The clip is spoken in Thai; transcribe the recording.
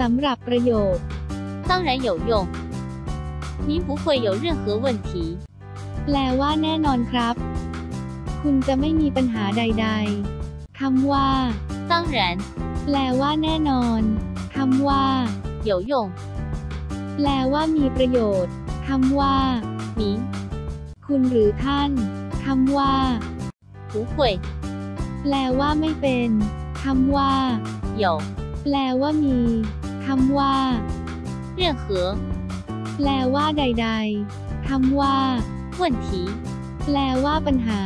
สำหรับประโยค 当然有用。您不会有任何问题。 แปลว่าแน่นอนครับ คุณจะไม่มีปัญหาใด ๆ คำว่า 当然 แปลว่าแน่นอน คำว่า 有用。 แปลว่ามีประโยชน์ คำว่า 您 คุณหรือท่าน คำว่า 不会 แปลว่าไม่เป็น คำว่า 有 แปลว่ามี คำว่า 任何 แปลว่าใด ๆ คำว่า 问题。 แปลว่าปัญหา